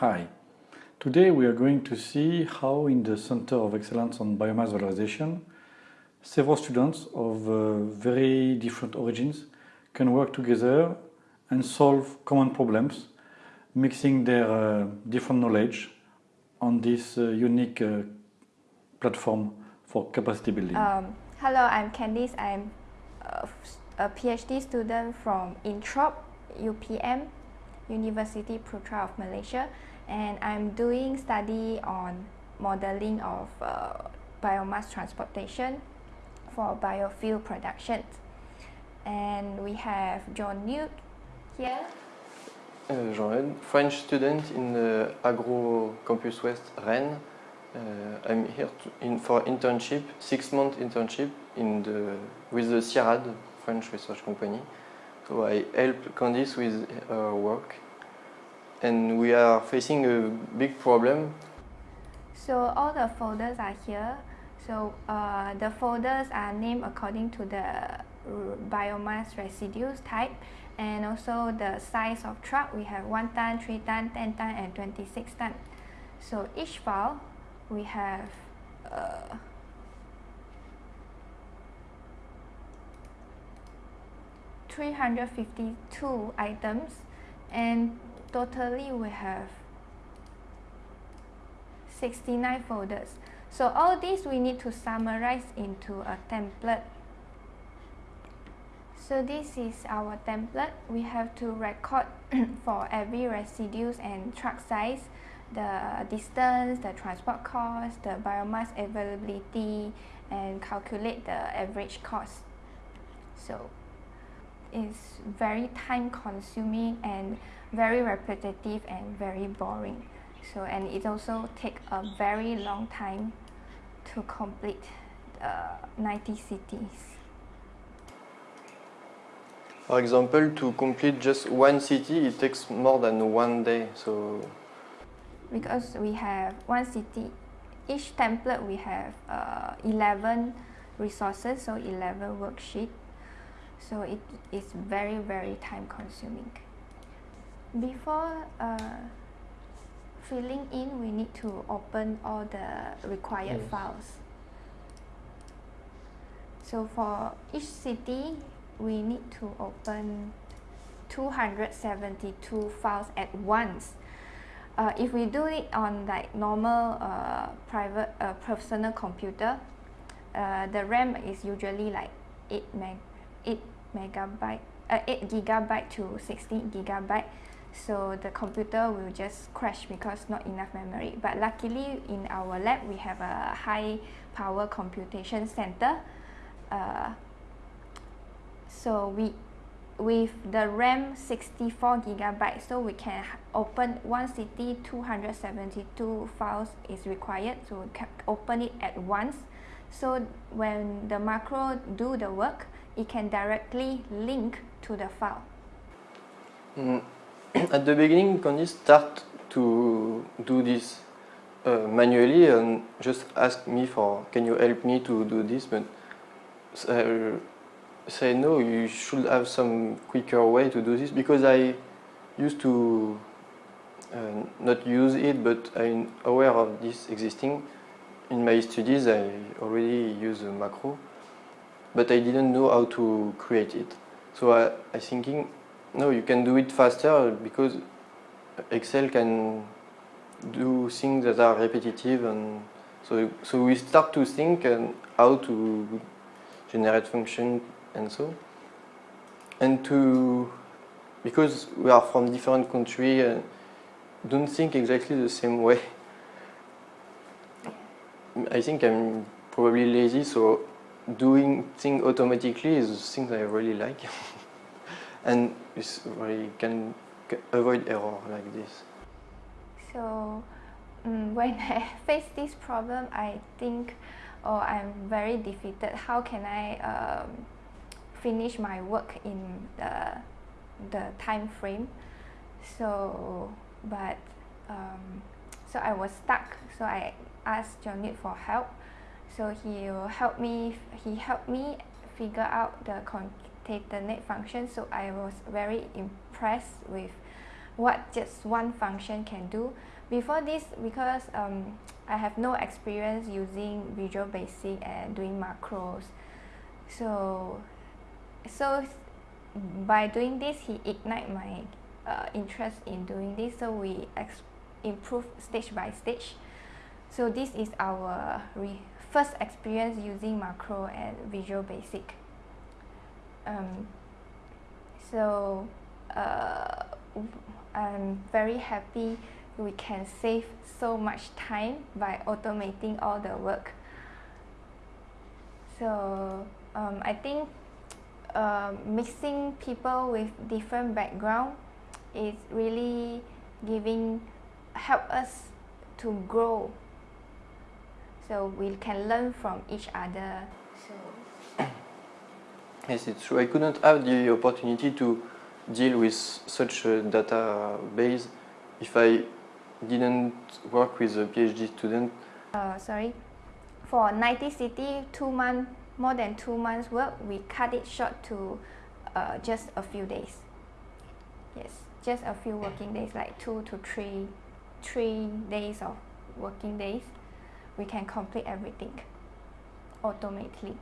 Hi. Today we are going to see how in the Center of Excellence on Biomass Valorization several students of uh, very different origins can work together and solve common problems mixing their uh, different knowledge on this uh, unique uh, platform for capacity building. Um, hello, I'm Candice. I'm a, a PhD student from Introp, UPM, University Putra of Malaysia, and I'm doing study on modeling of uh, biomass transportation for biofuel production. And we have John Newt here. Uh, Jean French student in the Agro Campus West Rennes. Uh, I'm here in, for internship, six month internship in the, with the CIRAD, French research company. So I help Candice with her work and we are facing a big problem. So all the folders are here. So uh, the folders are named according to the biomass residues type and also the size of truck. We have 1 ton, 3 ton, 10 ton and 26 ton. So each file we have uh, Three hundred fifty-two items, and totally we have 69 folders. So all these we need to summarize into a template. So this is our template. We have to record for every residues and truck size, the distance, the transport cost, the biomass availability, and calculate the average cost. So it's very time consuming and very repetitive and very boring. So and it also take a very long time to complete uh, 90 cities. For example, to complete just one city, it takes more than one day. So because we have one city, each template we have uh, 11 resources, so 11 worksheet. So it is very very time consuming. Before uh, filling in, we need to open all the required yes. files. So for each city, we need to open 272 files at once. Uh, if we do it on like normal uh, private uh, personal computer, uh, the RAM is usually like 8 meg 8 megabyte uh, 8 gigabyte to 16 gigabyte. So the computer will just crash because not enough memory. But luckily in our lab we have a high power computation center uh, so we with the RAM 64 gigabytes so we can open one city 272 files is required so we can open it at once so when the macro do the work it can directly link to the file mm. at the beginning, Candice start to do this uh, manually and just ask me for, can you help me to do this? But uh, say no, you should have some quicker way to do this because I used to uh, not use it, but I'm aware of this existing. In my studies, I already use a macro, but I didn't know how to create it. So I, I thinking no, you can do it faster because Excel can do things that are repetitive and so so we start to think and how to generate function and so and to because we are from different country and don't think exactly the same way I think I'm probably lazy so doing things automatically is thing I really like and we can avoid error like this. So um, when I face this problem, I think, oh, I'm very defeated. How can I um, finish my work in the, the time frame? So, but, um, so I was stuck. So I asked Jonit for help. So he will help me. He helped me figure out the concatenate function. So I was very impressed with what just one function can do. Before this, because um, I have no experience using Visual Basic and doing macros, so so by doing this, he ignite my uh, interest in doing this. So we ex- improve stage by stage. So this is our re- first experience using macro and Visual Basic. Um, so uh, I'm very happy we can save so much time by automating all the work. So um, I think uh, mixing people with different background is really giving help us to grow so we can learn from each other so Yes, it's true. I couldn't have the opportunity to deal with such a database if I didn't work with a PhD student. uh, sorry for 90 city two month more than two months work we cut it short to uh, just a few days. Yes just a few working days like two to three three days of working days we can complete everything automatically